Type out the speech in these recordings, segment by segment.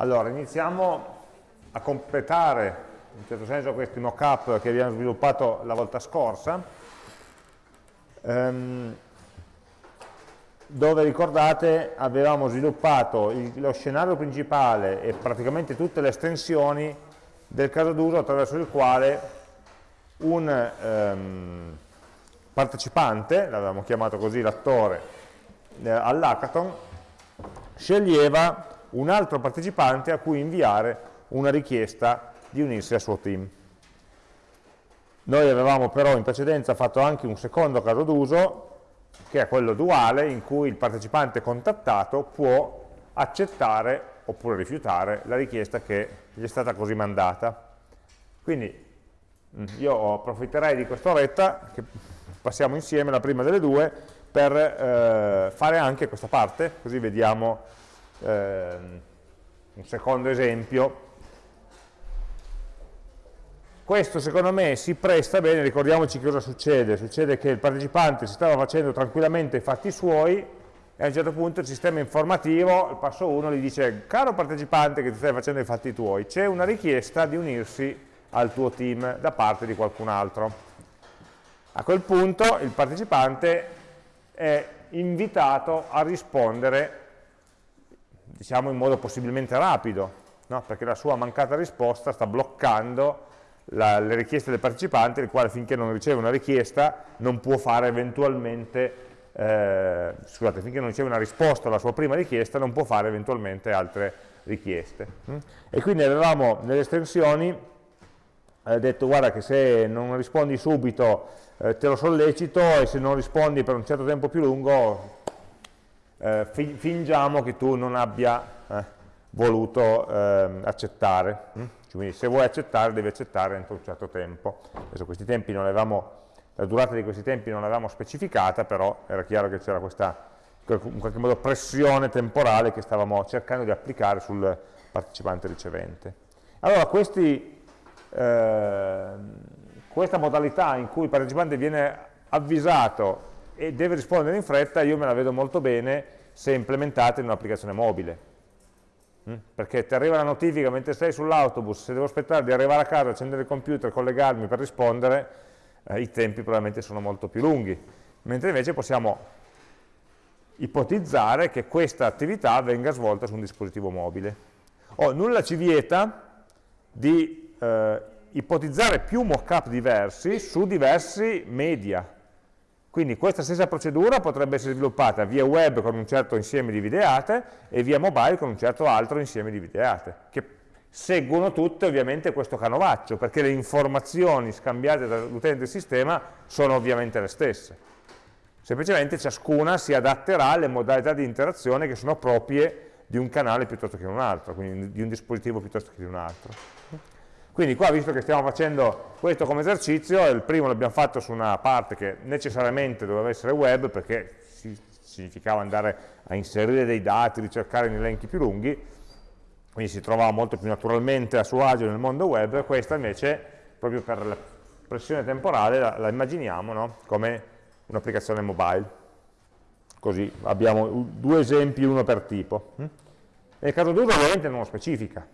Allora, iniziamo a completare in certo senso questi mock-up che abbiamo sviluppato la volta scorsa, ehm, dove ricordate avevamo sviluppato il, lo scenario principale e praticamente tutte le estensioni del caso d'uso attraverso il quale un ehm, partecipante, l'avevamo chiamato così l'attore, eh, all'hackathon, sceglieva un altro partecipante a cui inviare una richiesta di unirsi al suo team. Noi avevamo però in precedenza fatto anche un secondo caso d'uso, che è quello duale, in cui il partecipante contattato può accettare oppure rifiutare la richiesta che gli è stata così mandata. Quindi mm, io approfitterei di quest'oretta, che passiamo insieme la prima delle due, per eh, fare anche questa parte, così vediamo eh, un secondo esempio. Questo secondo me si presta bene, ricordiamoci cosa succede, succede che il partecipante si stava facendo tranquillamente i fatti suoi e a un certo punto il sistema informativo, il passo 1, gli dice caro partecipante che ti stai facendo i fatti tuoi, c'è una richiesta di unirsi al tuo team da parte di qualcun altro. A quel punto il partecipante è invitato a rispondere diciamo in modo possibilmente rapido, no? perché la sua mancata risposta sta bloccando la, le richieste del partecipante, il quale finché non riceve una richiesta non può fare eventualmente, eh, scusate, finché non riceve una risposta alla sua prima richiesta non può fare eventualmente altre richieste. Mm? E quindi avevamo nelle estensioni eh, detto guarda che se non rispondi subito eh, te lo sollecito e se non rispondi per un certo tempo più lungo eh, fi fingiamo che tu non abbia eh, voluto eh, accettare. Hm? Quindi se vuoi accettare devi accettare entro un certo tempo. Adesso questi tempi non avevamo, la durata di questi tempi non l'avevamo specificata, però era chiaro che c'era questa in qualche modo pressione temporale che stavamo cercando di applicare sul partecipante ricevente. Allora questi, eh, questa modalità in cui il partecipante viene avvisato e deve rispondere in fretta, io me la vedo molto bene se implementata in un'applicazione mobile. Mm? Perché ti arriva la notifica mentre sei sull'autobus, se devo aspettare di arrivare a casa, accendere il computer, collegarmi per rispondere, eh, i tempi probabilmente sono molto più lunghi. Mentre invece possiamo ipotizzare che questa attività venga svolta su un dispositivo mobile. Oh, nulla ci vieta di eh, ipotizzare più mockup diversi su diversi media, quindi questa stessa procedura potrebbe essere sviluppata via web con un certo insieme di videate e via mobile con un certo altro insieme di videate, che seguono tutte ovviamente questo canovaccio, perché le informazioni scambiate dall'utente del sistema sono ovviamente le stesse. Semplicemente ciascuna si adatterà alle modalità di interazione che sono proprie di un canale piuttosto che di un altro, quindi di un dispositivo piuttosto che di un altro. Quindi qua, visto che stiamo facendo questo come esercizio, il primo l'abbiamo fatto su una parte che necessariamente doveva essere web, perché significava andare a inserire dei dati, ricercare in elenchi più lunghi, quindi si trovava molto più naturalmente a suo agio nel mondo web, questa invece, proprio per la pressione temporale, la, la immaginiamo no? come un'applicazione mobile. Così abbiamo due esempi, uno per tipo. Nel caso d'uso ovviamente non lo specifica,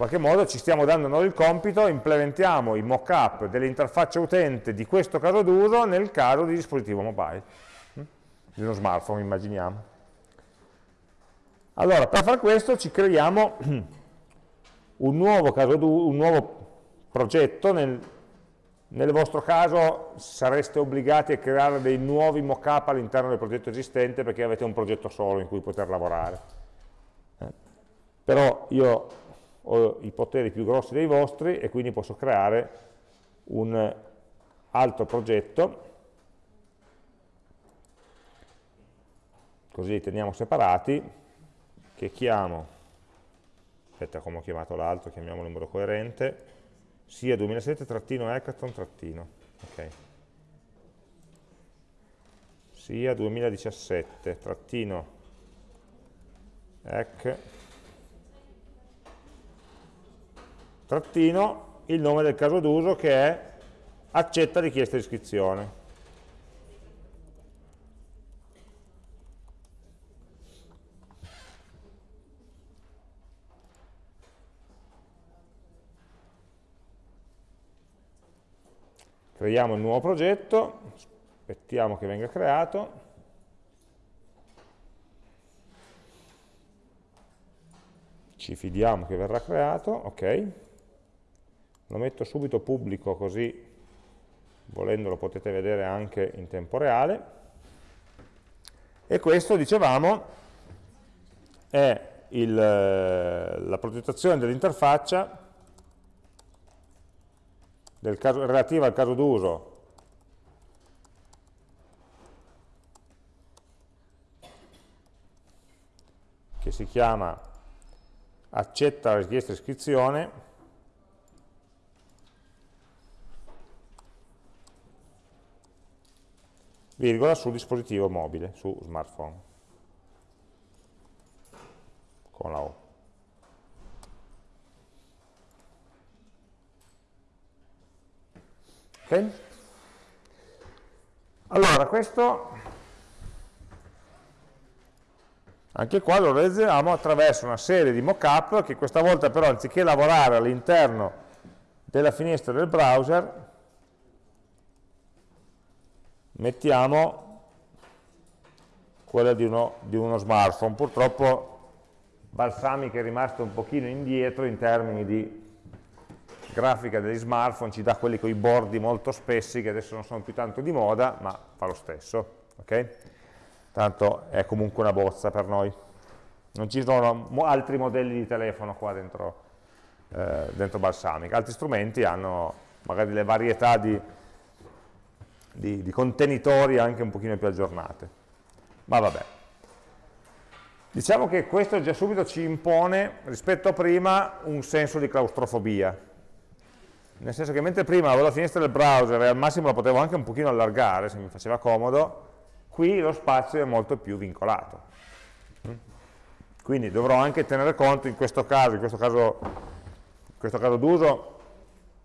qualche modo ci stiamo dando noi il compito, implementiamo i mock-up dell'interfaccia utente di questo caso d'uso nel caso di dispositivo mobile, hm? di uno smartphone immaginiamo. Allora, per fare questo ci creiamo un nuovo, un nuovo progetto, nel, nel vostro caso sareste obbligati a creare dei nuovi mock-up all'interno del progetto esistente perché avete un progetto solo in cui poter lavorare. Eh? Però io ho i poteri più grossi dei vostri e quindi posso creare un altro progetto, così li teniamo separati, che chiamo, aspetta come ho chiamato l'altro, chiamiamolo in modo coerente, sia 2007-hackathon- ok. Sia 2017 trattino, il nome del caso d'uso che è accetta richiesta di iscrizione. Creiamo il nuovo progetto, aspettiamo che venga creato. Ci fidiamo che verrà creato, ok lo metto subito pubblico così volendo lo potete vedere anche in tempo reale, e questo, dicevamo, è il, la progettazione dell'interfaccia del relativa al caso d'uso. Che si chiama accetta la richiesta di iscrizione virgola sul dispositivo mobile, su smartphone con la O ok? allora questo Anche qua lo realizziamo attraverso una serie di mockup che questa volta però anziché lavorare all'interno della finestra del browser, mettiamo quella di uno, di uno smartphone. Purtroppo Balsamic è rimasto un pochino indietro in termini di grafica degli smartphone, ci dà quelli con i bordi molto spessi che adesso non sono più tanto di moda, ma fa lo stesso. Okay? tanto è comunque una bozza per noi. Non ci sono altri modelli di telefono qua dentro, eh, dentro Balsamic, altri strumenti hanno magari le varietà di, di, di contenitori anche un pochino più aggiornate. Ma vabbè. Diciamo che questo già subito ci impone, rispetto a prima, un senso di claustrofobia. Nel senso che mentre prima avevo la finestra del browser e al massimo la potevo anche un pochino allargare, se mi faceva comodo, qui lo spazio è molto più vincolato. Quindi dovrò anche tenere conto in questo caso, in questo caso, caso d'uso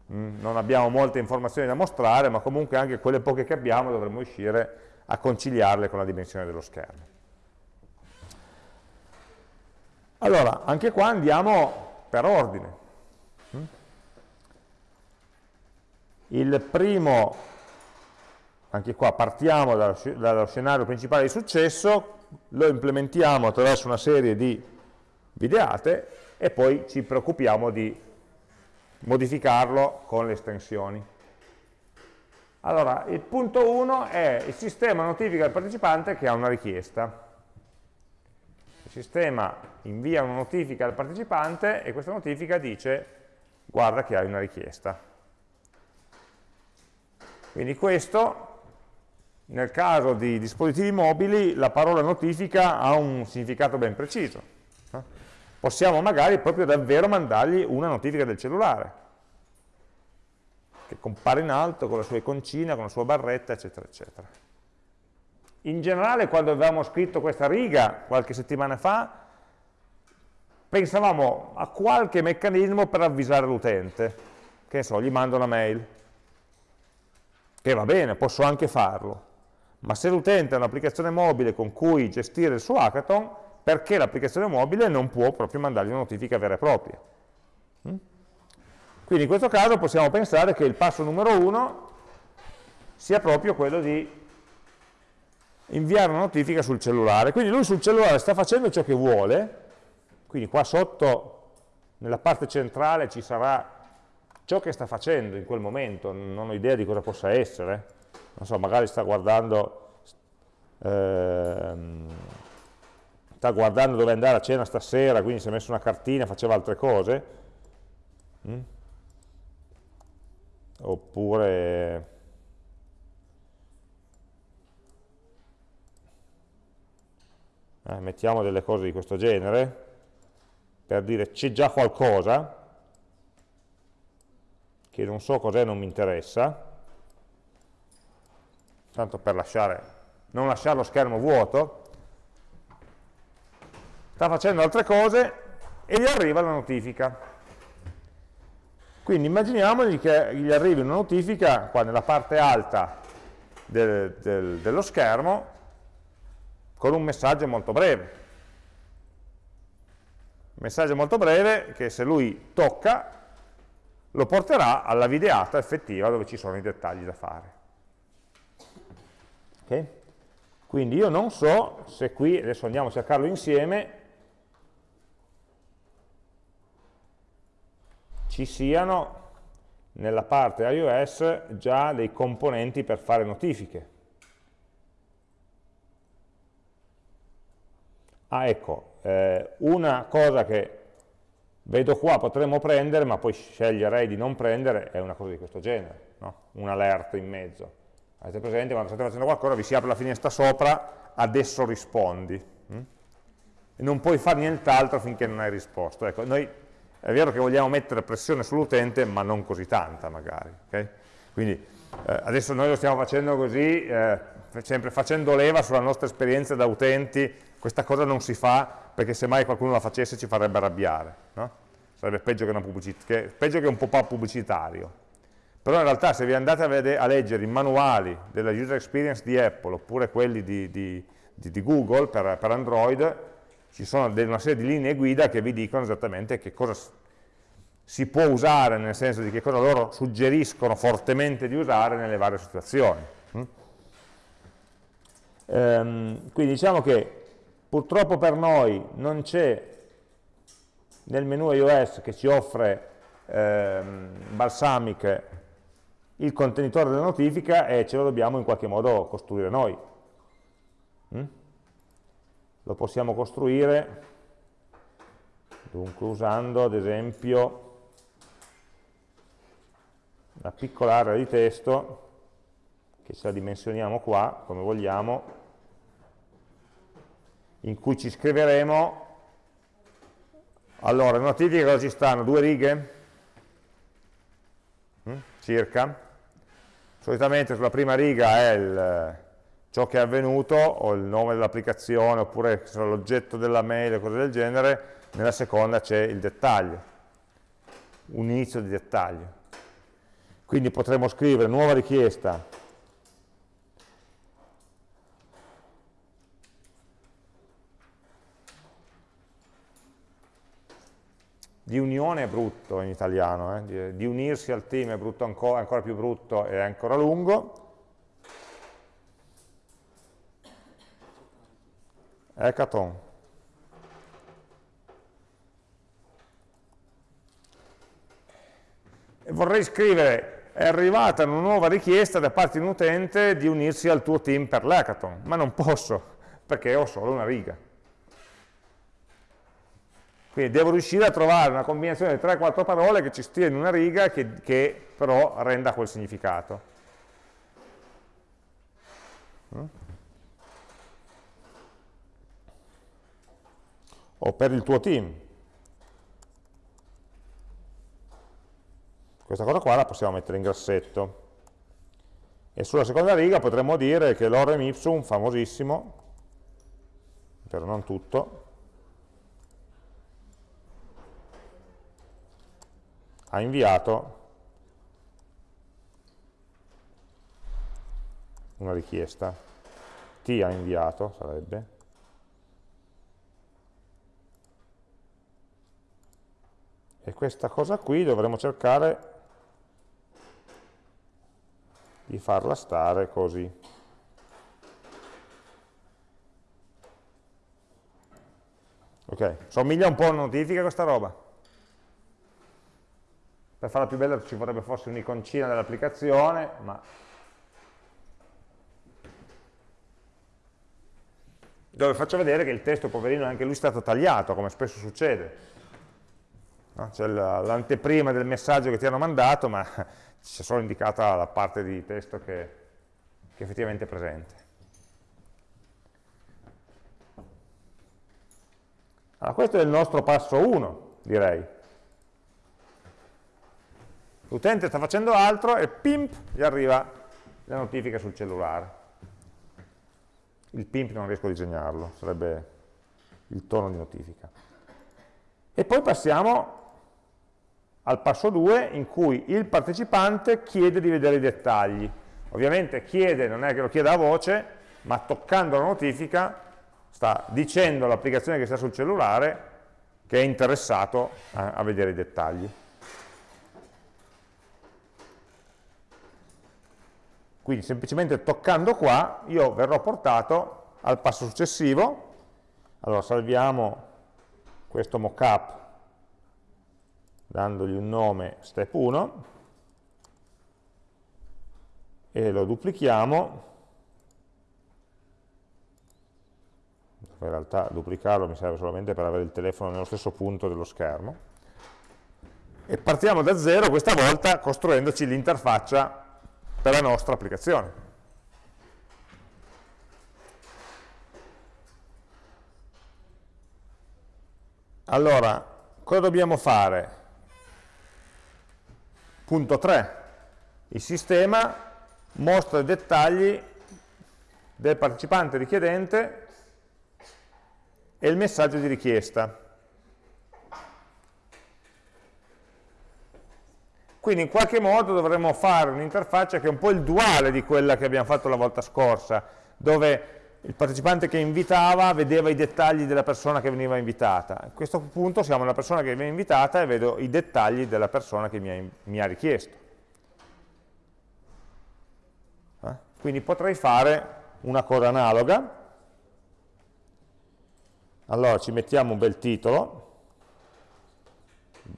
non abbiamo molte informazioni da mostrare, ma comunque anche quelle poche che abbiamo dovremmo riuscire a conciliarle con la dimensione dello schermo. Allora, anche qua andiamo per ordine. Mm. Il primo anche qua partiamo dallo scenario principale di successo, lo implementiamo attraverso una serie di videate e poi ci preoccupiamo di modificarlo con le estensioni. Allora, il punto 1 è il sistema notifica al partecipante che ha una richiesta. Il sistema invia una notifica al partecipante e questa notifica dice guarda che hai una richiesta. Quindi questo nel caso di dispositivi mobili la parola notifica ha un significato ben preciso. Possiamo magari proprio davvero mandargli una notifica del cellulare, che compare in alto con la sua iconcina, con la sua barretta, eccetera, eccetera. In generale, quando avevamo scritto questa riga qualche settimana fa, pensavamo a qualche meccanismo per avvisare l'utente. Che ne so, gli mando una mail. Che va bene, posso anche farlo ma se l'utente ha un'applicazione mobile con cui gestire il suo hackathon, perché l'applicazione mobile non può proprio mandargli una notifica vera e propria. Mm? Quindi in questo caso possiamo pensare che il passo numero uno sia proprio quello di inviare una notifica sul cellulare. Quindi lui sul cellulare sta facendo ciò che vuole, quindi qua sotto nella parte centrale ci sarà ciò che sta facendo in quel momento, non ho idea di cosa possa essere, non so, magari sta guardando, ehm, sta guardando dove andare a cena stasera, quindi si è messo una cartina, faceva altre cose, mm? oppure... Eh, mettiamo delle cose di questo genere, per dire c'è già qualcosa, che non so cos'è, non mi interessa, tanto per lasciare, non lasciare lo schermo vuoto, sta facendo altre cose e gli arriva la notifica. Quindi immaginiamogli che gli arrivi una notifica qua nella parte alta del, del, dello schermo con un messaggio molto breve. Un messaggio molto breve che se lui tocca lo porterà alla videata effettiva dove ci sono i dettagli da fare. Okay? Quindi io non so se qui, adesso andiamo a cercarlo insieme, ci siano nella parte iOS già dei componenti per fare notifiche. Ah, ecco, eh, una cosa che vedo qua potremmo prendere, ma poi sceglierei di non prendere, è una cosa di questo genere, no? un alert in mezzo. Avete presente, quando state facendo qualcosa vi si apre la finestra sopra, adesso rispondi. Hm? E non puoi fare nient'altro finché non hai risposto. Ecco, noi è vero che vogliamo mettere pressione sull'utente, ma non così tanta magari. Okay? Quindi eh, adesso noi lo stiamo facendo così, eh, sempre facendo leva sulla nostra esperienza da utenti, questa cosa non si fa perché se mai qualcuno la facesse ci farebbe arrabbiare. No? Sarebbe peggio che, che, peggio che un pop-up pubblicitario. Però in realtà se vi andate a, vedere, a, leggere i manuali della user experience di Apple oppure quelli di, di, di, di Google per, per Android, ci sono una serie di linee guida che vi dicono esattamente che cosa si può usare, nel senso di che cosa loro suggeriscono fortemente di usare nelle varie situazioni. Mm? Ehm, quindi diciamo che purtroppo per noi non c'è nel menu iOS che ci offre ehm, Balsamic il contenitore della notifica e ce lo dobbiamo in qualche modo costruire noi. Lo possiamo costruire dunque usando ad esempio una piccola area di testo che ce la dimensioniamo qua come vogliamo in cui ci scriveremo allora, notifiche cosa ci stanno? Due righe? Mm? Circa? Solitamente sulla prima riga è il, ciò che è avvenuto, o il nome dell'applicazione, oppure l'oggetto della mail o cose del genere, nella seconda c'è il dettaglio, un inizio di dettaglio. Quindi potremo scrivere nuova richiesta di unione è brutto in italiano, eh? di, unirsi al team è ancora, ancora più brutto e ancora lungo, Hackathon. E vorrei scrivere, è arrivata una nuova richiesta da parte di un utente di unirsi al tuo team per l'hackathon, ma non posso, perché ho solo una riga. Quindi devo riuscire a trovare una combinazione di 3-4 parole che ci stia in una riga che, che però renda quel significato. O per il tuo team. Questa cosa qua la possiamo mettere in grassetto. E sulla seconda riga potremmo dire che l'orem ipsum, famosissimo, però non tutto, ha inviato una richiesta, T ha inviato, sarebbe, e questa cosa qui dovremo cercare di farla stare così. Ok, somiglia un po' a una notifica questa roba. Per farla più bella ci vorrebbe forse un'iconcina dell'applicazione, ma dove faccio vedere che il testo, poverino, anche lui è stato tagliato, come spesso succede c'è l'anteprima del messaggio che ti hanno mandato, ma c'è solo indicata la parte di testo che, che effettivamente è presente. Allora, questo è il nostro passo 1, direi. L'utente sta facendo altro e pimp, gli arriva la notifica sul cellulare. Il pimp non riesco a disegnarlo, sarebbe il tono di notifica. E poi passiamo al passo 2 in cui il partecipante chiede di vedere i dettagli. Ovviamente chiede, non è che lo chieda a voce, ma toccando la notifica sta dicendo all'applicazione che sta sul cellulare che è interessato a, a vedere i dettagli. Quindi semplicemente toccando qua io verrò portato al passo successivo. Allora salviamo questo mockup dandogli un nome step 1 e lo duplichiamo. In realtà duplicarlo mi serve solamente per avere il telefono nello stesso punto dello schermo. E partiamo da zero questa volta costruendoci l'interfaccia per la nostra applicazione. Allora cosa dobbiamo fare? Punto 3 il sistema mostra i dettagli del partecipante richiedente e il messaggio di richiesta. Quindi in qualche modo dovremmo fare un'interfaccia che è un po' il duale di quella che abbiamo fatto la volta scorsa, dove il partecipante che invitava vedeva i dettagli della persona che veniva invitata. A questo punto siamo la persona che viene invitata e vedo i dettagli della persona che mi ha, mi ha richiesto. Eh? Quindi potrei fare una cosa analoga, allora ci mettiamo un bel titolo,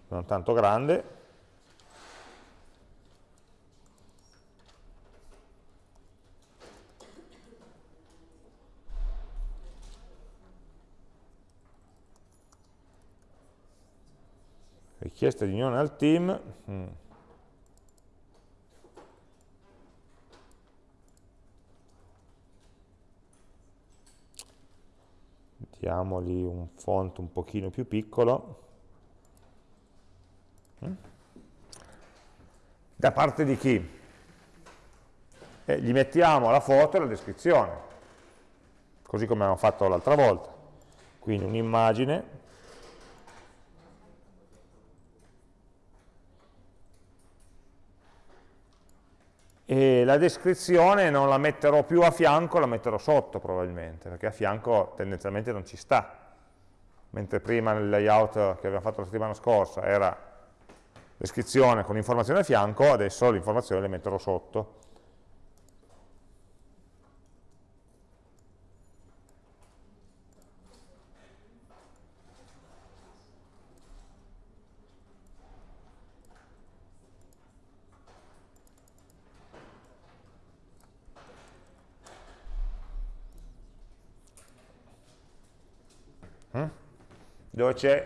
non tanto grande, richiesta di unione al team, mm. diamogli un font un pochino più piccolo mm. da parte di chi? E gli mettiamo la foto e la descrizione così come abbiamo fatto l'altra volta quindi un'immagine e la descrizione non la metterò più a fianco, la metterò sotto probabilmente, perché a fianco tendenzialmente non ci sta. Mentre prima nel layout che abbiamo fatto la settimana scorsa era descrizione con informazione a fianco, adesso l'informazione le metterò sotto. C'è,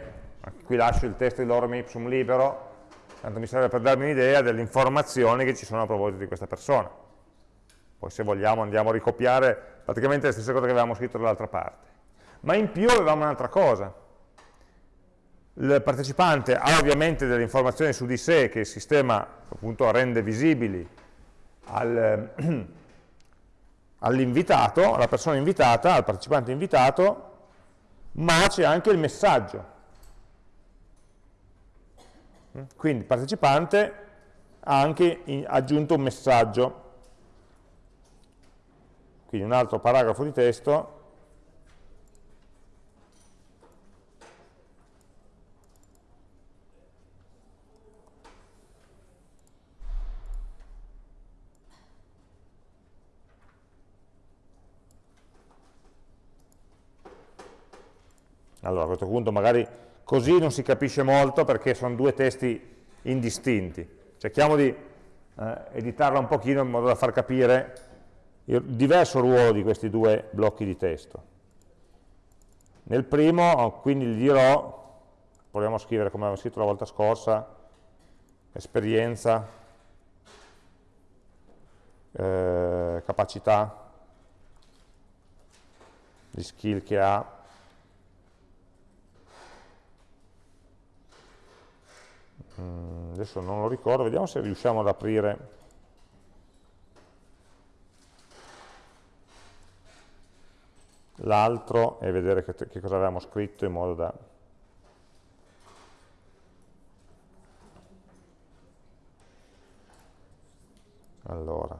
qui lascio il testo di lorem ipsum libero, tanto mi serve per darmi un'idea delle informazioni che ci sono a proposito di questa persona. Poi se vogliamo andiamo a ricopiare praticamente le stesse cose che avevamo scritto dall'altra parte. Ma in più avevamo un'altra cosa. Il partecipante ha ovviamente delle informazioni su di sé che il sistema appunto rende visibili al, all'invitato, alla persona invitata, al partecipante invitato, ma c'è anche il messaggio. Quindi il partecipante ha anche aggiunto un messaggio. Quindi un altro paragrafo di testo Allora a questo punto magari così non si capisce molto perché sono due testi indistinti. Cerchiamo di eh, editarla un pochino in modo da far capire il diverso ruolo di questi due blocchi di testo. Nel primo quindi gli dirò, proviamo a scrivere come avevo scritto la volta scorsa, esperienza, eh, capacità, gli skill che ha, Mm, adesso non lo ricordo, vediamo se riusciamo ad aprire. L'altro e vedere che, che, cosa avevamo scritto in modo da... Allora,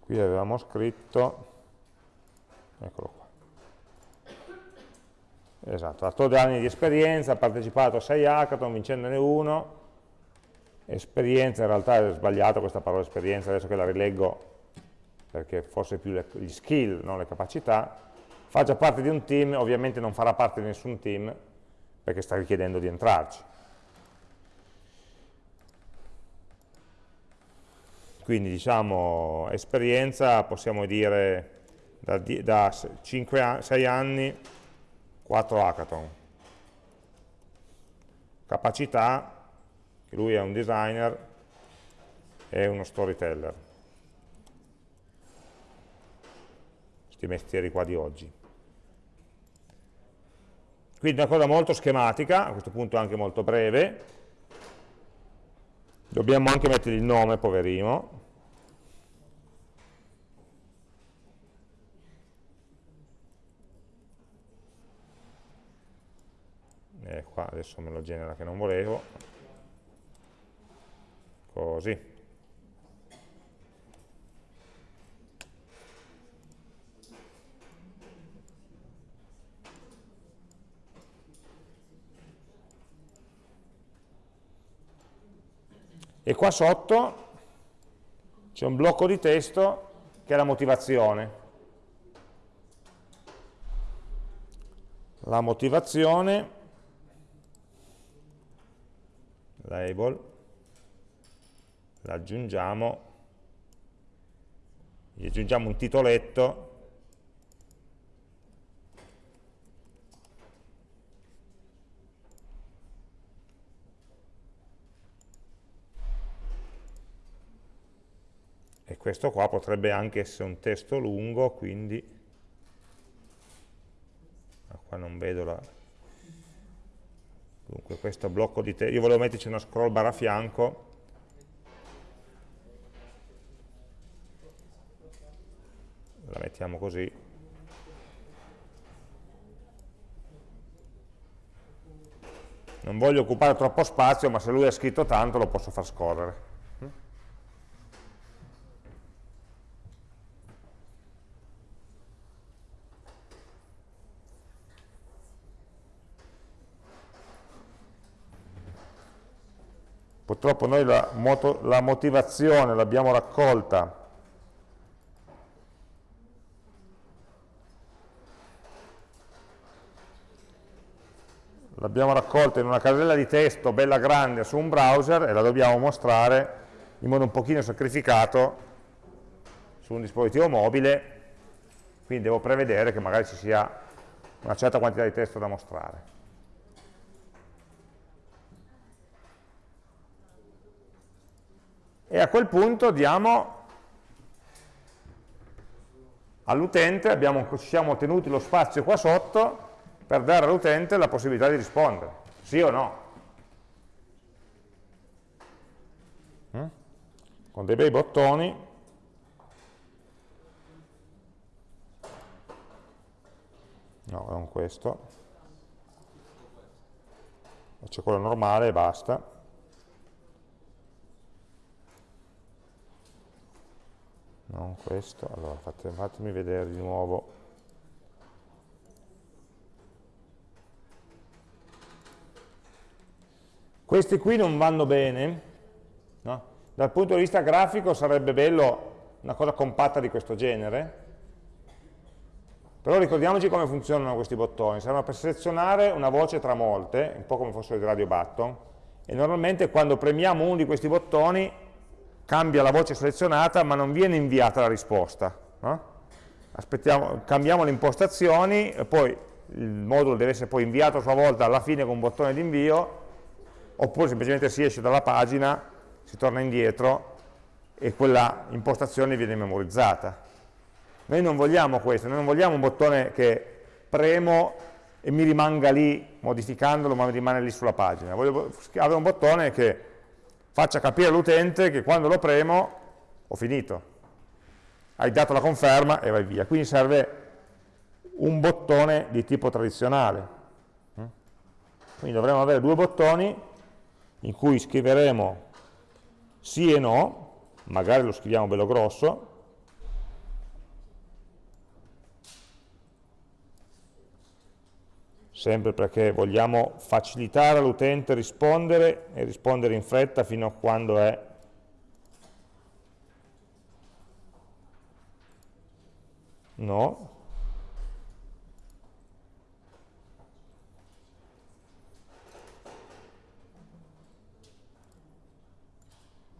qui avevamo scritto, eccolo qua, Esatto, ha 8 anni di esperienza, ha partecipato a 6 hackathon vincendone uno, esperienza, in realtà è sbagliato questa parola esperienza, adesso che la rileggo perché forse più le, gli skill, non le capacità, fa già parte di un team, ovviamente non farà parte di nessun team perché sta richiedendo di entrarci. Quindi diciamo esperienza, possiamo dire da, da 5 6 anni, 4 hackathon. Capacità, che lui è un designer e uno storyteller. Questi mestieri qua di oggi. Quindi una cosa molto schematica, a questo punto anche molto breve. Dobbiamo anche mettere il nome, poverino. E qua adesso me lo genera che non volevo. Così. e qua sotto c'è un blocco di testo che è la motivazione. La motivazione, label, l'aggiungiamo, gli aggiungiamo un titoletto. E questo qua potrebbe anche essere un testo lungo, quindi ah, qua non vedo la... Dunque questo blocco di testo, io volevo metterci una scroll bar a fianco, la mettiamo così, non voglio occupare troppo spazio, ma se lui ha scritto tanto lo posso far scorrere. Purtroppo noi la, moto, la motivazione l'abbiamo raccolta l'abbiamo raccolta in una casella di testo bella grande su un browser e la dobbiamo mostrare in modo un pochino sacrificato su un dispositivo mobile, quindi devo prevedere che magari ci sia una certa quantità di testo da mostrare. E a quel punto diamo all'utente, ci siamo tenuti lo spazio qua sotto per dare all'utente la possibilità di rispondere, sì o no. Mm? Con dei bei bottoni no, non questo c'è quello normale e basta non questo, allora fate, fatemi vedere di nuovo. Questi qui non vanno bene no? dal punto di vista grafico sarebbe bello una cosa compatta di questo genere. Però ricordiamoci come funzionano questi bottoni. Servono per selezionare una voce tra molte un po' come fossero i radio button e normalmente quando premiamo uno di questi bottoni cambia la voce selezionata ma non viene inviata la risposta. No? cambiamo le impostazioni poi il modulo deve essere poi inviato a sua volta alla fine con un bottone di invio oppure semplicemente si esce dalla pagina, si torna indietro e quella impostazione viene memorizzata. Noi non vogliamo questo, noi non vogliamo un bottone che premo e mi rimanga lì modificandolo ma mi rimane lì sulla pagina, voglio avere un bottone che faccia capire all'utente che quando lo premo ho finito. Hai dato la conferma e vai via. Quindi serve un bottone di tipo tradizionale. Quindi dovremo avere due bottoni in cui scriveremo sì e no, magari lo scriviamo bello grosso, sempre perché vogliamo facilitare all'utente rispondere e rispondere in fretta fino a quando è no.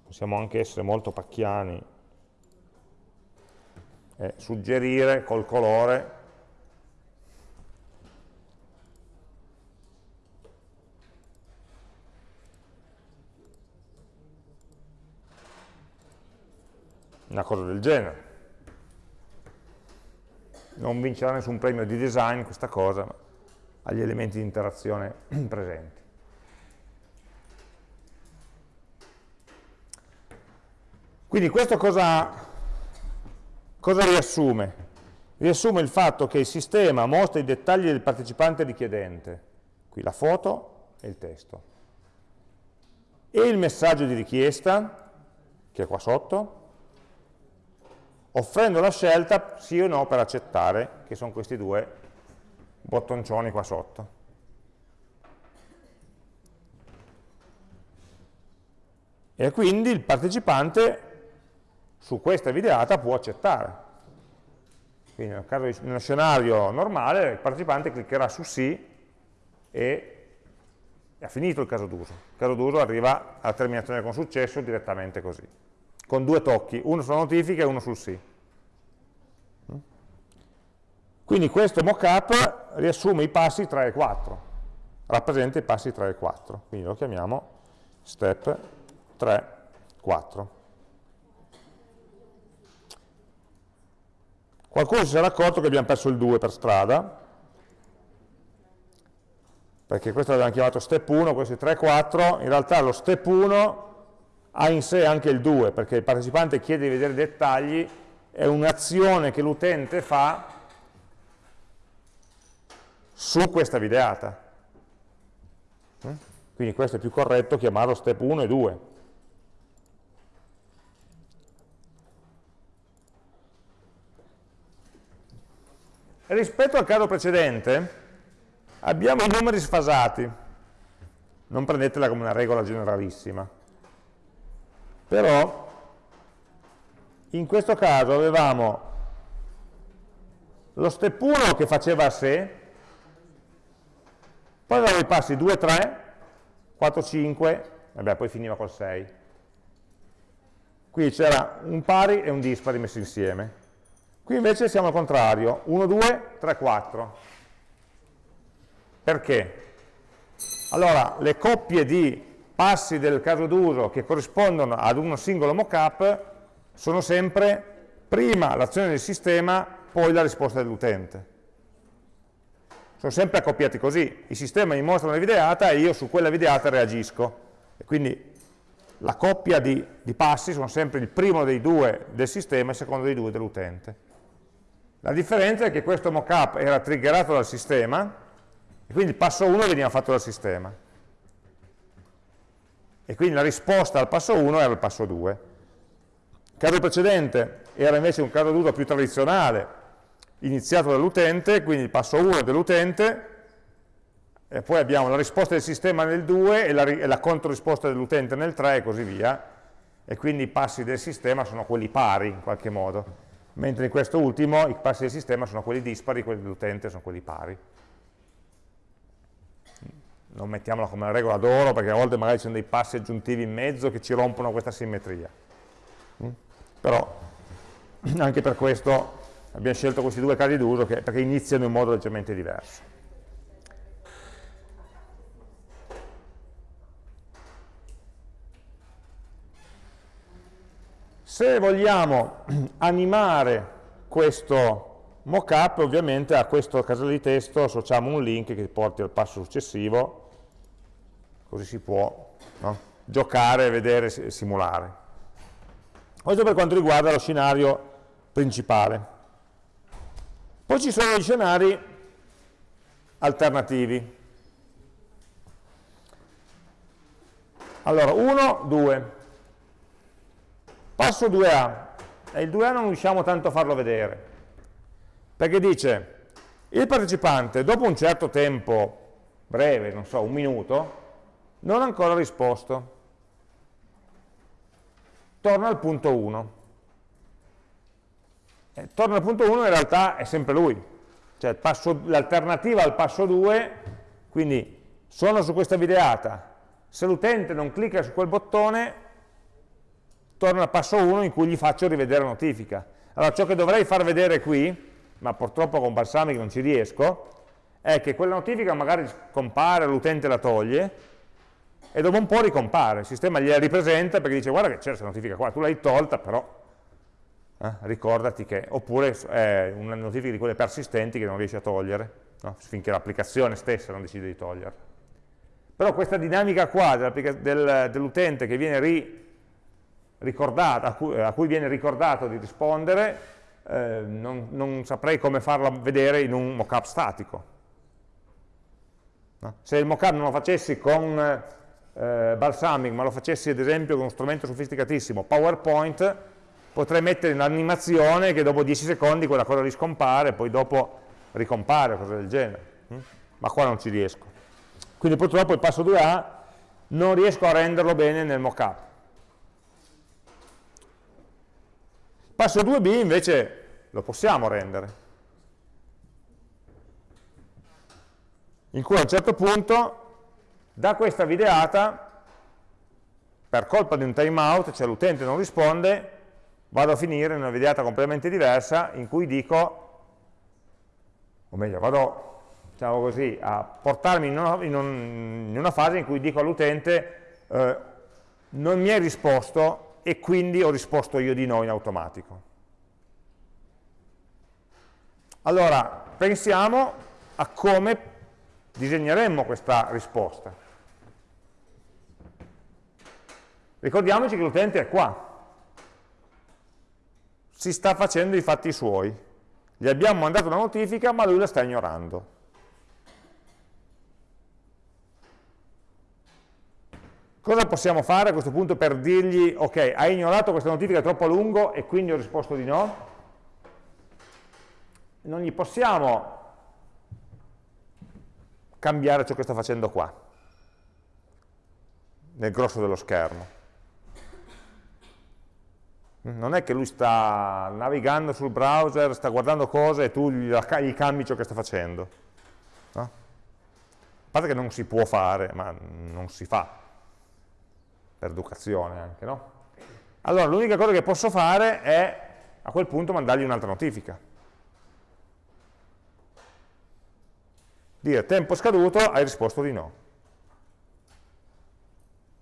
Possiamo anche essere molto pacchiani e suggerire col colore una cosa del genere. Non vincerà nessun premio di design questa cosa, ma ha gli elementi di interazione presenti. Quindi questo cosa, cosa riassume? Riassume il fatto che il sistema mostra i dettagli del partecipante richiedente, qui la foto e il testo, e il messaggio di richiesta, che è qua sotto, offrendo la scelta sì o no per accettare, che sono questi due bottoncioni qua sotto. E quindi il partecipante su questa videata può accettare. Quindi nel caso di, nello scenario normale il partecipante cliccherà su sì e ha finito il caso d'uso. Il caso d'uso arriva alla terminazione con successo direttamente così con due tocchi, uno sulla notifica e uno sul sì. Quindi questo mockup riassume i passi 3 e 4, rappresenta i passi 3 e 4, quindi lo chiamiamo step 3, 4. Qualcuno si sarà accorto che abbiamo perso il 2 per strada, perché questo l'abbiamo chiamato step 1, questo è 3 4, in realtà lo step 1 ha in sé anche il 2, perché il partecipante chiede di vedere i dettagli, è un'azione che l'utente fa su questa videata. Mm? Quindi questo è più corretto chiamarlo step 1 e 2. Rispetto al caso precedente abbiamo i numeri sfasati, non prendetela come una regola generalissima, però in questo caso avevamo lo step 1 che faceva a sé, poi avevamo i passi 2, 3, 4, 5, vabbè poi finiva col 6. Qui c'era un pari e un dispari messi insieme. Qui invece siamo al contrario, 1, 2, 3, 4. Perché? Allora, le coppie di passi del caso d'uso che corrispondono ad uno singolo mockup sono sempre prima l'azione del sistema, poi la risposta dell'utente. Sono sempre accoppiati così, il sistema mi mostra una videata e io su quella videata reagisco. E quindi la coppia di, di passi sono sempre il primo dei due del sistema e il secondo dei due dell'utente. La differenza è che questo mockup era triggerato dal sistema e quindi il passo 1 veniva fatto dal sistema e quindi la risposta al passo 1 era il passo 2. Il caso precedente era invece un caso d'uso più tradizionale, iniziato dall'utente, quindi il passo 1 dell'utente, e poi abbiamo la risposta del sistema nel 2 e la, e la controrisposta dell'utente nel 3 e così via, e quindi i passi del sistema sono quelli pari in qualche modo, mentre in questo ultimo i passi del sistema sono quelli dispari, quelli dell'utente sono quelli pari non mettiamola come una regola d'oro perché a volte magari ci sono dei passi aggiuntivi in mezzo che ci rompono questa simmetria. Mm? Però anche per questo abbiamo scelto questi due casi d'uso perché iniziano in modo leggermente diverso. Se vogliamo animare questo mockup, ovviamente a questo casello di testo associamo un link che porti al passo successivo così si può no? giocare, vedere simulare. Questo per quanto riguarda lo scenario principale. Poi ci sono gli scenari alternativi. Allora, 1, 2. Passo 2A. E il 2A non riusciamo tanto a farlo vedere, perché dice Il partecipante, dopo un certo tempo breve, non so, un minuto, non ancora risposto. Torna al punto 1. Eh, torna al punto 1 in realtà è sempre lui, cioè l'alternativa al passo 2, quindi sono su questa videata, se l'utente non clicca su quel bottone, torna al passo 1 in cui gli faccio rivedere la notifica. Allora ciò che dovrei far vedere qui, ma purtroppo con Balsamic non ci riesco, è che quella notifica magari compare, l'utente la toglie, e dopo un po' ricompare, il sistema gliela ripresenta perché dice guarda che c'è questa notifica qua, tu l'hai tolta però eh, ricordati che, oppure è una notifica di quelle persistenti che non riesci a togliere, no? finché l'applicazione stessa non decide di toglierla. Però questa dinamica qua del, dell'utente che viene ri, ricordata, a cui, a cui, viene ricordato di rispondere, eh, non, non, saprei come farla vedere in un mockup statico. No? Se il mockup non lo facessi con eh, Balsamic, ma lo facessi ad esempio con uno strumento sofisticatissimo, PowerPoint, potrei mettere un'animazione che dopo 10 secondi quella cosa riscompare, poi dopo ricompare, cose del genere. Hm? Ma qua non ci riesco. Quindi purtroppo il passo 2A non riesco a renderlo bene nel mockup. Passo 2b invece lo possiamo rendere. In cui a un certo punto, da questa videata, per colpa di un timeout, cioè l'utente non risponde, vado a finire in una videata completamente diversa in cui dico, o meglio, vado diciamo così, a portarmi in una, in un, in una fase in cui dico all'utente eh, non mi hai risposto e quindi ho risposto io di no in automatico. Allora, pensiamo a come disegneremmo questa risposta. Ricordiamoci che l'utente è qua, si sta facendo i fatti suoi. Gli abbiamo mandato una notifica, ma lui la sta ignorando. Cosa possiamo fare a questo punto per dirgli, ok, hai ignorato questa notifica troppo a lungo e quindi ho risposto di no? Non gli possiamo cambiare ciò che sta facendo qua, nel grosso dello schermo. Non è che lui sta navigando sul browser, sta guardando cose e tu gli, gli cambi ciò che sta facendo. No? A parte che non si può fare, ma non si fa, per educazione anche, no? Allora l'unica cosa che posso fare è a quel punto mandargli un'altra notifica. Dire tempo scaduto, hai risposto di no.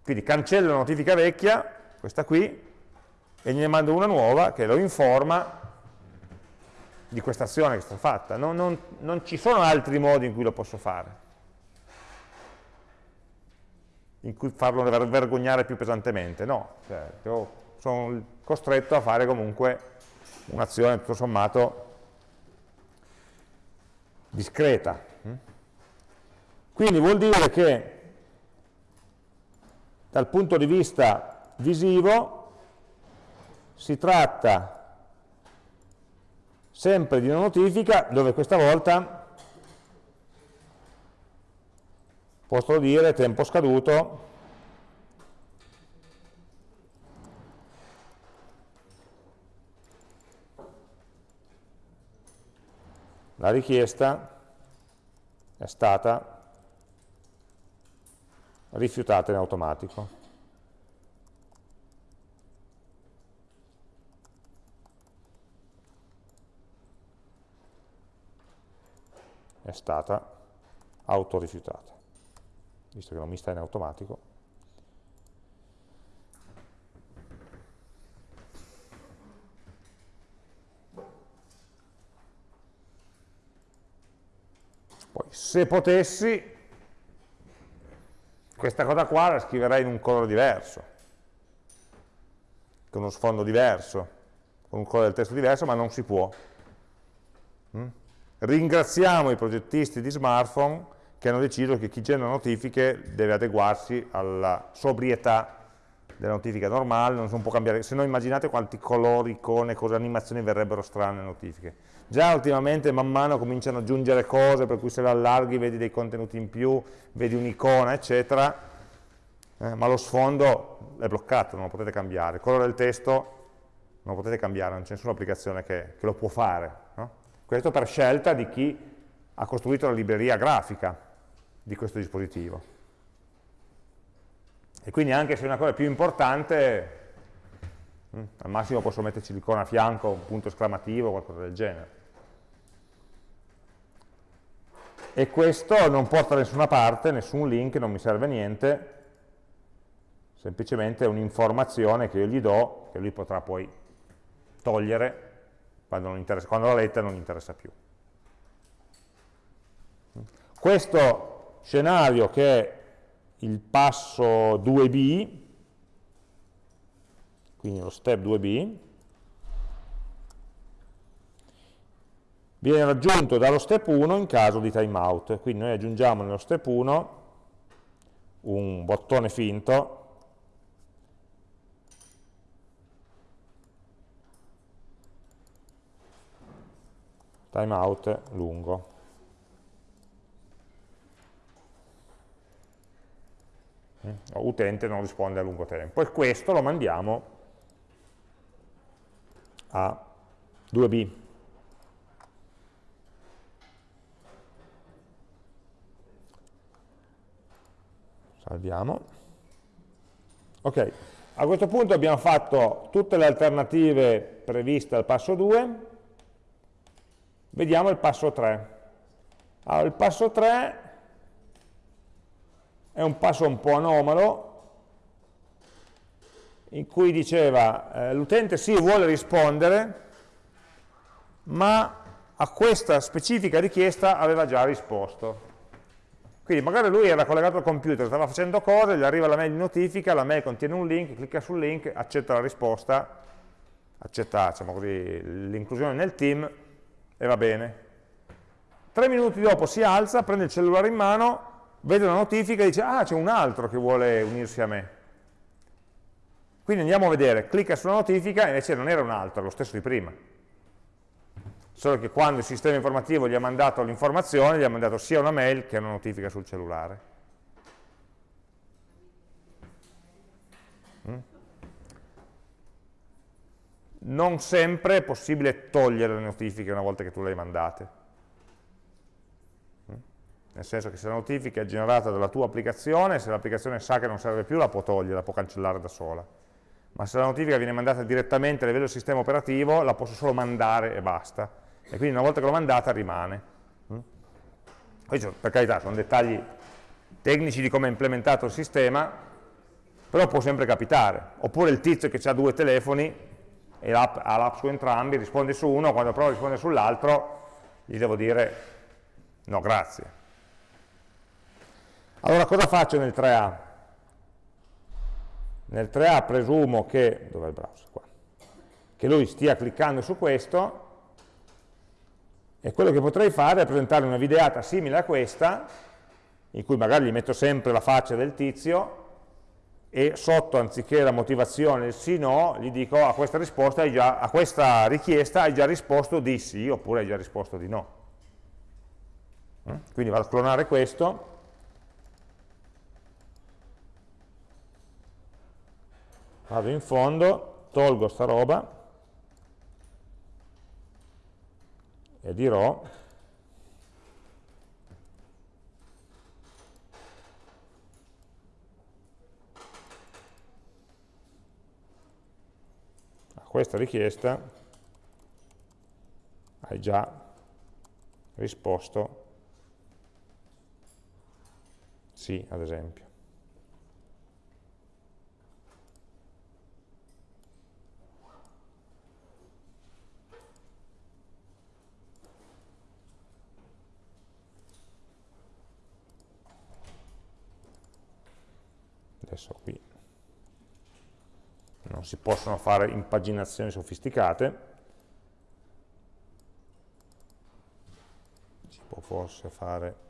Quindi cancello la notifica vecchia, questa qui, e gliene mando una nuova che lo informa di questa azione che è stata fatta. Non, non, non, ci sono altri modi in cui lo posso fare, in cui farlo vergognare più pesantemente, no, cioè, sono costretto a fare comunque un'azione tutto sommato discreta. Quindi vuol dire che dal punto di vista visivo si tratta sempre di una notifica dove questa volta posso dire tempo scaduto la richiesta è stata rifiutata in automatico. Stata autorifiutata, visto che non mi sta in automatico. Poi, se potessi, questa cosa qua la scriverei in un colore diverso, con uno sfondo diverso, con un colore del testo diverso, ma non si può. Ringraziamo i progettisti di smartphone che hanno deciso che chi genera notifiche deve adeguarsi alla sobrietà della notifica normale, non può cambiare, se no immaginate quanti colori, icone, cose, animazioni verrebbero strane le notifiche. Già ultimamente man mano cominciano ad aggiungere cose, per cui se le allarghi vedi dei contenuti in più, vedi un'icona, eccetera, eh, ma lo sfondo è bloccato, non lo potete cambiare. Il colore del testo non lo potete cambiare, non c'è nessuna applicazione che, che lo può fare. Questo per scelta di chi ha costruito la libreria grafica di questo dispositivo. E quindi anche se è una cosa più importante, hm, al massimo posso metterci l'icona a fianco, un punto esclamativo, qualcosa del genere. E questo non porta da nessuna parte, nessun link, non mi serve niente, semplicemente è un'informazione che io gli do, che lui potrà poi togliere quando, quando la lettera non interessa più. Questo scenario che è il passo 2b, quindi lo step 2b, viene raggiunto dallo step 1 in caso di timeout. Quindi noi aggiungiamo nello step 1 un bottone finto timeout lungo. utente non risponde a lungo tempo. E questo lo mandiamo a 2b salviamo. Ok, a questo punto abbiamo fatto tutte le alternative previste al passo 2 vediamo il passo 3 allora, il passo 3 è un passo un po' anomalo, in cui diceva eh, l'utente sì vuole rispondere, ma a questa specifica richiesta aveva già risposto. Quindi magari lui era collegato al computer, stava facendo cose, gli arriva la mail di notifica, la mail contiene un link, clicca sul link, accetta la risposta, accetta diciamo l'inclusione nel team e va bene. Tre minuti dopo si alza, prende il cellulare in mano, vede una notifica e dice, ah, c'è un altro che vuole unirsi a me. Quindi andiamo a vedere, clicca sulla notifica e invece non era un altro, lo stesso di prima. Solo che quando il sistema informativo gli ha mandato l'informazione, gli ha mandato sia una mail che una notifica sul cellulare. Non sempre è possibile togliere le notifiche una volta che tu le hai mandate. Nel senso che se la notifica è generata dalla tua applicazione, se l'applicazione sa che non serve più la può togliere, la può cancellare da sola, ma se la notifica viene mandata direttamente a livello del sistema operativo la posso solo mandare e basta, e quindi una volta che l'ho mandata rimane. Mm? Questi per carità sono dettagli tecnici di come è implementato il sistema, però può sempre capitare, oppure il tizio che ha due telefoni e ha l'app su entrambi, risponde su uno, quando prova a rispondere sull'altro gli devo dire no grazie, allora cosa faccio nel 3A? Nel 3A presumo che, dov'è il browser qua? Che lui stia cliccando su questo e quello che potrei fare è presentare una videata simile a questa, in cui magari gli metto sempre la faccia del tizio e sotto, anziché la motivazione, sì no, gli dico a questa, già, a questa richiesta hai già risposto di sì oppure hai già risposto di no. Mm? Quindi vado a clonare questo vado in fondo, tolgo sta roba e dirò a questa richiesta hai già risposto sì, ad esempio. adesso qui non si possono fare impaginazioni sofisticate, si può forse fare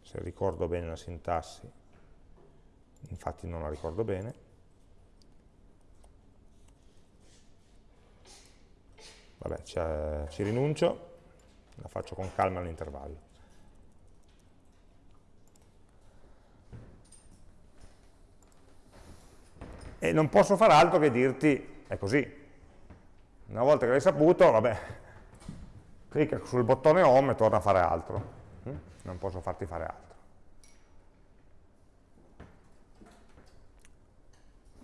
se ricordo bene la sintassi, infatti non la ricordo bene, vabbè ci rinuncio, la faccio con calma all'intervallo. E non posso fare altro che dirti, è così, una volta che l'hai saputo, vabbè, clicca sul bottone home e torna a fare altro. Mm? Non posso farti fare altro.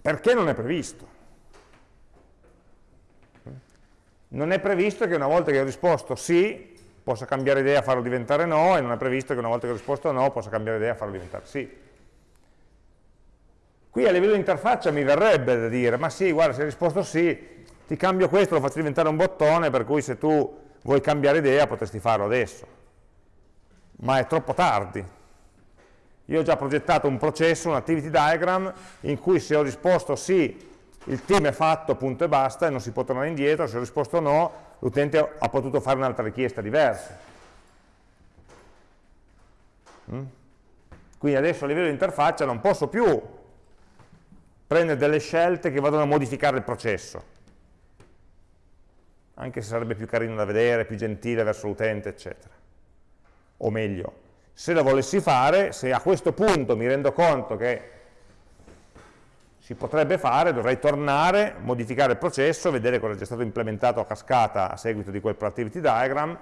Perché non è previsto? Mm? Non è previsto che una volta che ho risposto sì, possa cambiare idea e farlo diventare no, e non è previsto che una volta che ho risposto no, possa cambiare idea e farlo diventare sì. Qui a livello di interfaccia mi verrebbe da dire, ma sì, guarda, se hai risposto sì, ti cambio questo, lo faccio diventare un bottone, per cui se tu vuoi cambiare idea potresti farlo adesso. Ma è troppo tardi. Io ho già progettato un processo, un activity diagram, in cui se ho risposto sì, il team è fatto, punto e basta, e non si può tornare indietro, se ho risposto no, l'utente ha potuto fare un'altra richiesta diversa. Mm? Quindi adesso a livello di interfaccia non posso più prendere delle scelte che vadano a modificare il processo anche se sarebbe più carino da vedere, più gentile verso l'utente, eccetera. O meglio, se lo volessi fare, se a questo punto mi rendo conto che si potrebbe fare, dovrei tornare, modificare il processo, vedere cosa è già stato implementato a cascata a seguito di quel productivity diagram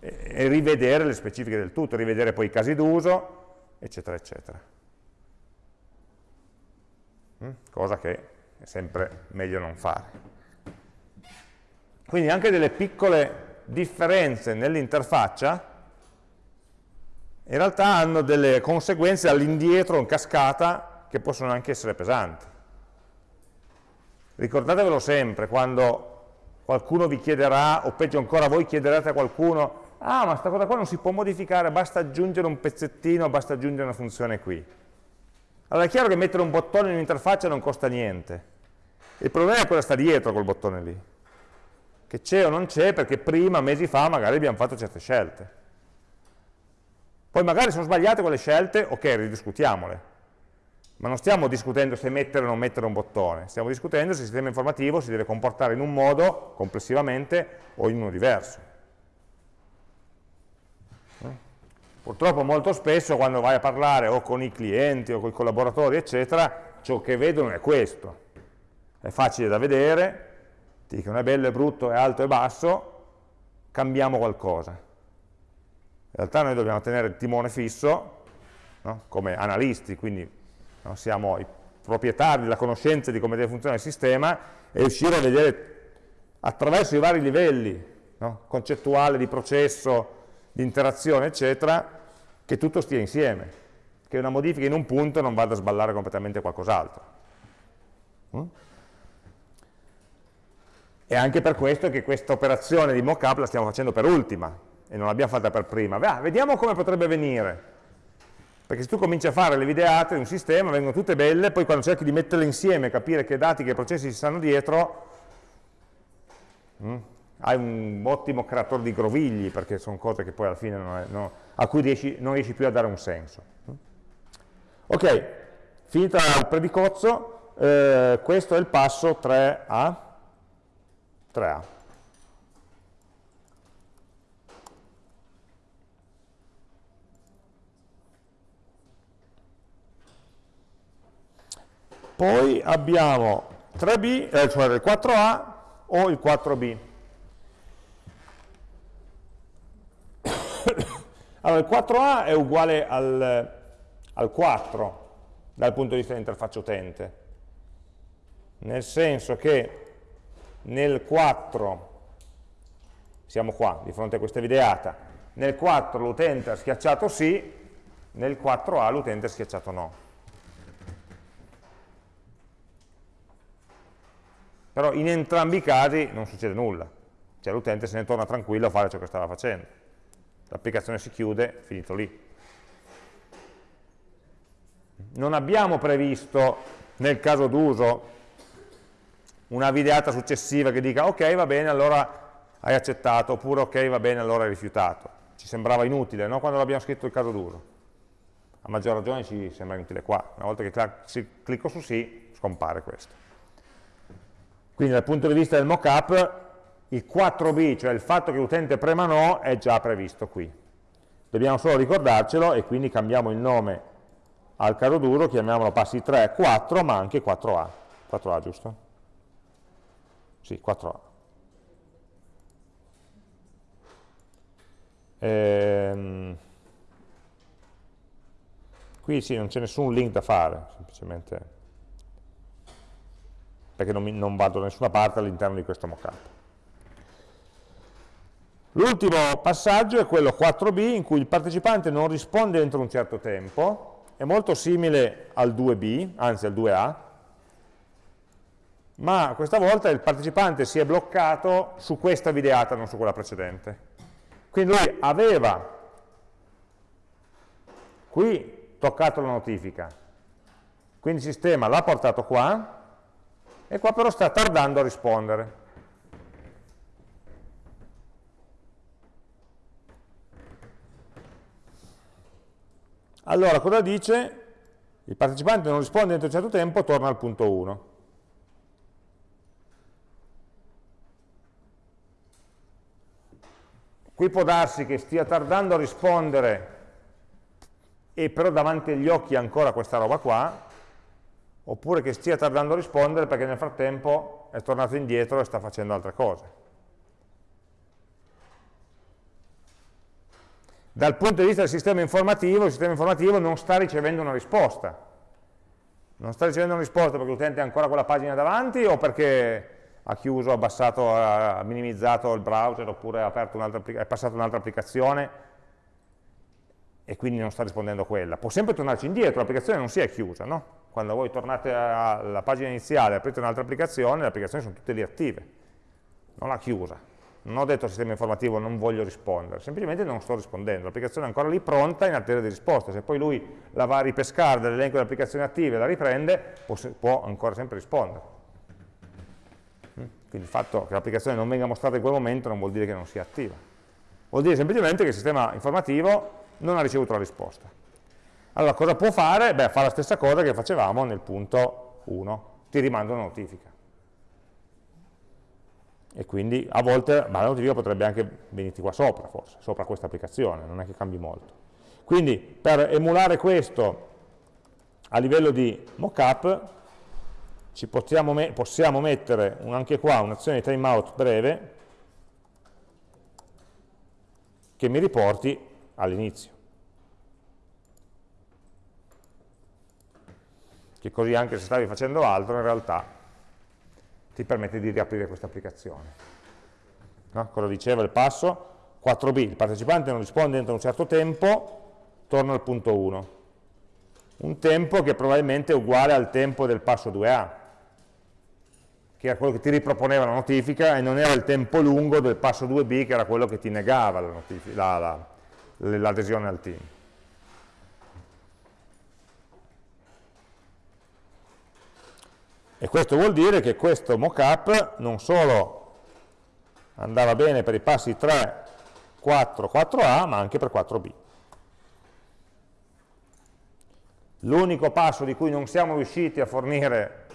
e rivedere le specifiche del tutto, rivedere poi i casi d'uso, eccetera, eccetera. Mm? Cosa che è sempre meglio non fare. Quindi anche delle piccole differenze nell'interfaccia in realtà hanno delle conseguenze all'indietro in cascata che possono anche essere pesanti. Ricordatevelo sempre quando qualcuno vi chiederà, o peggio ancora voi chiederete a qualcuno, ah ma questa cosa qua non si può modificare, basta aggiungere un pezzettino, basta aggiungere una funzione qui. Allora è chiaro che mettere un bottone in un'interfaccia non costa niente. Il problema è cosa sta dietro col bottone lì che c'è o non c'è perché prima, mesi fa, magari abbiamo fatto certe scelte. Poi magari sono sbagliate quelle scelte, ok, ridiscutiamole. Ma non stiamo discutendo se mettere o non mettere un bottone, stiamo discutendo se il sistema informativo si deve comportare in un modo, complessivamente, o in uno diverso. Purtroppo molto spesso quando vai a parlare o con i clienti o con i collaboratori, eccetera, ciò che vedono è questo. È facile da vedere, ti dicono è bello, è brutto, è alto, è basso, cambiamo qualcosa. In realtà noi dobbiamo tenere il timone fisso, no? come analisti, quindi no? siamo i proprietari della conoscenza di come deve funzionare il sistema e riuscire a vedere attraverso i vari livelli no? concettuale, di processo, di interazione, eccetera, che tutto stia insieme, che una modifica in un punto non vada a sballare completamente qualcos'altro. Mm? È anche per questo che questa operazione di mockup la stiamo facendo per ultima e non l'abbiamo fatta per prima. Ah, vediamo come potrebbe venire. Perché se tu cominci a fare le videate di un sistema, vengono tutte belle, poi quando cerchi di metterle insieme, capire che dati, che processi ci stanno dietro, mm, hai un ottimo creatore di grovigli, perché sono cose che poi alla fine è, no, a cui riesci, non riesci più a dare un senso. Ok, finita il predicozzo, eh, questo è il passo 3A. 3A. Poi abbiamo 3B, eh, cioè il 4A o il 4B. Allora, il 4A è uguale al, al 4 dal punto di vista dell'interfaccia utente, nel senso che nel 4, siamo qua di fronte a questa videata, nel 4 l'utente ha schiacciato sì, nel 4A l'utente ha schiacciato no. Però in entrambi i casi non succede nulla, cioè l'utente se ne torna tranquillo a fare ciò che stava facendo. L'applicazione si chiude, finito lì. Non abbiamo previsto nel caso d'uso una videata successiva che dica ok va bene allora hai accettato oppure ok va bene allora hai rifiutato ci sembrava inutile no? quando l'abbiamo scritto il caso d'uso A maggior ragione ci sembra utile qua. Una volta che clicco su sì, scompare questo. Quindi dal punto di vista del mockup, il 4b, cioè il fatto che l'utente prema no, è già previsto qui. Dobbiamo solo ricordarcelo e quindi cambiamo il nome al caro duro, chiamiamolo passi 3, 4, ma anche 4a. 4a, giusto? Sì, 4a. Ehm, qui sì, non c'è nessun link da fare, semplicemente perché non, mi, non vado da nessuna parte all'interno di questo mockup. L'ultimo passaggio è quello 4b in cui il partecipante non risponde entro un certo tempo, è molto simile al 2b, anzi al 2a, ma questa volta il partecipante si è bloccato su questa videata, non su quella precedente. Quindi lui aveva qui toccato la notifica, quindi il sistema l'ha portato qua, e qua però sta tardando a rispondere. Allora, cosa dice? Il partecipante non risponde entro un certo tempo, torna al punto 1. Qui può darsi che stia tardando a rispondere e però davanti agli occhi ancora questa roba qua, oppure che stia tardando a rispondere perché nel frattempo è tornato indietro e sta facendo altre cose. Dal punto di vista del sistema informativo, il sistema informativo non sta ricevendo una risposta. Non sta ricevendo una risposta perché l'utente ha ancora quella pagina davanti o perché ha chiuso, abbassato, ha minimizzato il browser oppure ha è passato un'altra applicazione e quindi non sta rispondendo a quella. Può sempre tornarci indietro, l'applicazione non si è chiusa, no? Quando voi tornate alla pagina iniziale e aprite un'altra applicazione, le applicazioni sono tutte lì attive, non l'ha chiusa non ho detto al sistema informativo non voglio rispondere, semplicemente non sto rispondendo, l'applicazione è ancora lì pronta in attesa di risposta, se poi lui la va a ripescare dall'elenco delle applicazioni attive e la riprende, può, ancora sempre rispondere. Mm? Quindi il fatto che l'applicazione non venga mostrata in quel momento non vuol dire che non sia attiva, vuol dire semplicemente che il sistema informativo non ha ricevuto la risposta. Allora cosa può fare? Beh, fa la stessa cosa che facevamo nel punto 1, ti rimanda una notifica e quindi a volte ma la notifica potrebbe anche venirti qua sopra forse, sopra questa applicazione, non è che cambi molto. Quindi per emulare questo a livello di mockup ci possiamo, me possiamo mettere un, anche qua un'azione di timeout breve che mi riporti all'inizio. Che così anche se stavi facendo altro in realtà ti permette di riaprire questa applicazione. No? Cosa diceva il passo? 4b, il partecipante non risponde entro un certo tempo, torna al punto 1. Un tempo che probabilmente è uguale al tempo del passo 2a, che era quello che ti riproponeva la notifica e non era il tempo lungo del passo 2b che era quello che ti negava l'adesione al team. E questo vuol dire che questo mockup non solo andava bene per i passi 3, 4, 4A, ma anche per 4B. L'unico passo di cui non siamo riusciti a fornire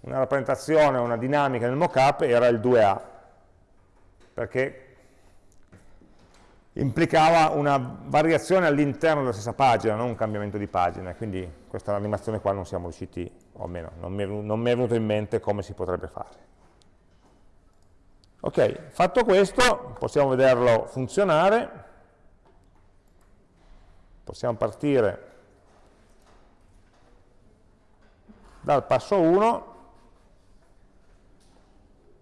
una rappresentazione, una dinamica nel mockup era il 2A, perché implicava una variazione all'interno della stessa pagina, non un cambiamento di pagina, quindi questa animazione qua non siamo riusciti, o almeno non mi, è, non venuto in mente come si potrebbe fare. Ok, fatto questo, possiamo vederlo funzionare, possiamo partire dal passo 1,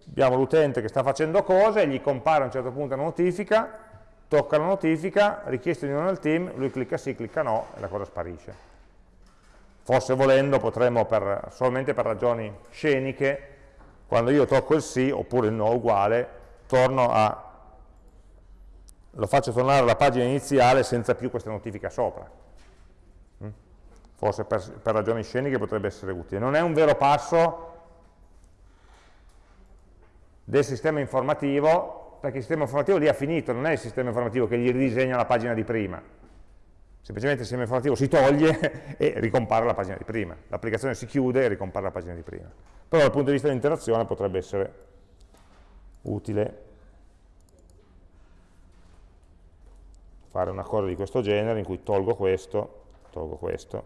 abbiamo l'utente che sta facendo cose, gli compare a un certo punto una notifica, tocca la notifica, richiesta di unione al team, lui clicca sì, clicca no e la cosa sparisce. Forse volendo potremmo, per, solamente per ragioni sceniche, quando io tocco il sì oppure il no uguale, torno a, lo faccio tornare alla pagina iniziale senza più questa notifica sopra. Mm? Forse per, per ragioni sceniche potrebbe essere utile. Non è un vero passo del sistema informativo perché il sistema informativo lì ha finito, non è il sistema informativo che gli ridisegna la pagina di prima. Semplicemente il sistema informativo si toglie e ricompare la pagina di prima, l'applicazione si chiude e ricompare la pagina di prima. Però dal punto di vista dell'interazione potrebbe essere utile fare una cosa di questo genere in cui tolgo questo, tolgo questo,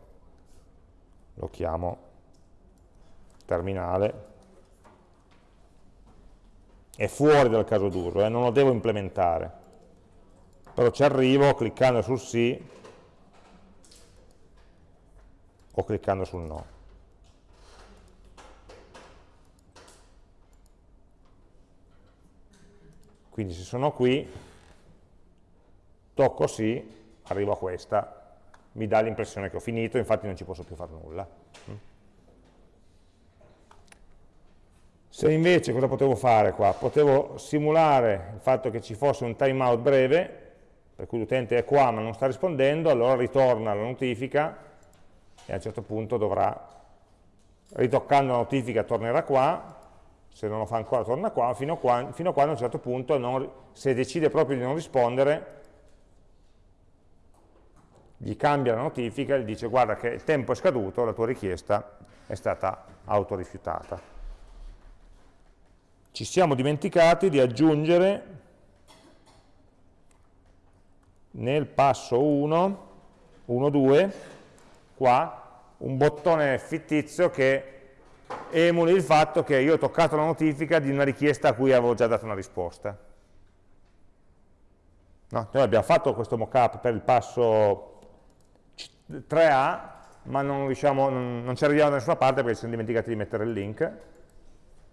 lo chiamo terminale, è fuori dal caso d'uso, eh, non lo devo implementare, però ci arrivo cliccando sul sì o cliccando sul no. Quindi se sono qui, tocco sì, arrivo a questa, mi dà l'impressione che ho finito, infatti non ci posso più fare nulla. Se invece cosa potevo fare qua? Potevo simulare il fatto che ci fosse un timeout breve, per cui l'utente è qua ma non sta rispondendo, allora ritorna la notifica e a un certo punto dovrà, ritoccando la notifica tornerà qua, se non lo fa ancora torna qua, fino a, qua, fino a quando a un certo punto, non, se decide proprio di non rispondere, gli cambia la notifica e gli dice guarda che il tempo è scaduto, la tua richiesta è stata autorifiutata. Ci siamo dimenticati di aggiungere nel passo 1, 1, 2, qua, un bottone fittizio che emuli il fatto che io ho toccato la notifica di una richiesta a cui avevo già dato una risposta. No, noi abbiamo fatto questo mockup per il passo 3A, ma non, diciamo, non, non ci arriviamo da nessuna parte perché ci siamo dimenticati di mettere il link.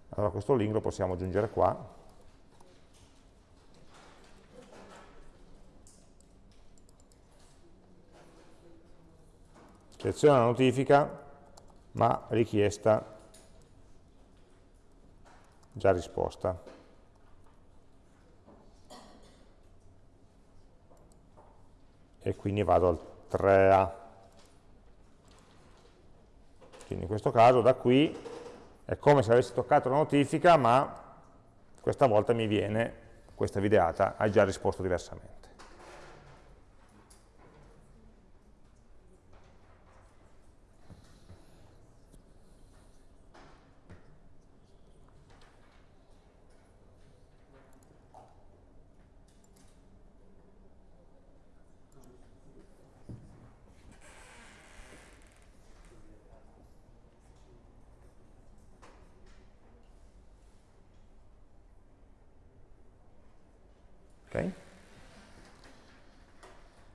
Allora questo link lo possiamo aggiungere qua. Seleziona la notifica, ma richiesta già risposta. E quindi vado al 3A. Quindi in questo caso da qui è come se avessi toccato la notifica, ma questa volta mi viene questa videata, hai già risposto diversamente.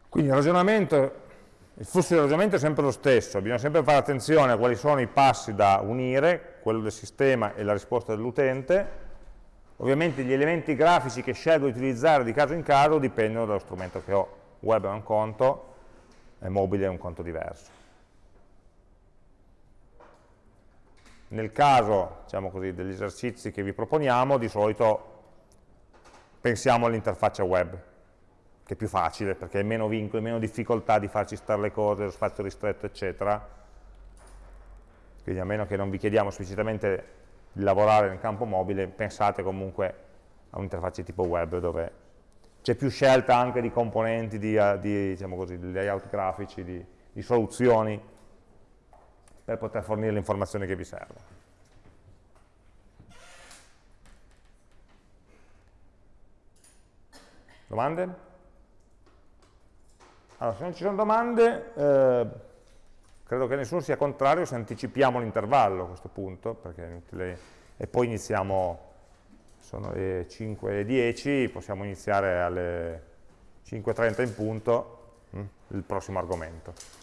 Quindi il ragionamento, il flusso di ragionamento è sempre lo stesso, bisogna sempre fare attenzione a quali sono i passi da unire, quello del sistema e la risposta dell'utente. Ovviamente gli elementi grafici che scelgo di utilizzare di caso in caso dipendono dallo strumento che ho. Web è un conto, e mobile è un conto diverso. Nel caso diciamo così, degli esercizi che vi proponiamo, di solito pensiamo all'interfaccia web, che è più facile perché hai meno vincoli, meno difficoltà di farci stare le cose, lo spazio ristretto, eccetera. Quindi a meno che non vi chiediamo esplicitamente di lavorare nel campo mobile, pensate comunque a un'interfaccia tipo web dove c'è più scelta anche di componenti, di, di, diciamo così, layout grafici, di, di soluzioni per poter fornire le informazioni che vi servono. Domande? Allora, se non ci sono domande, eh, credo che nessuno sia contrario se anticipiamo l'intervallo a questo punto, perché è inutile, e poi iniziamo, sono le 5.10, possiamo iniziare alle 5.30 in punto hm, il prossimo argomento.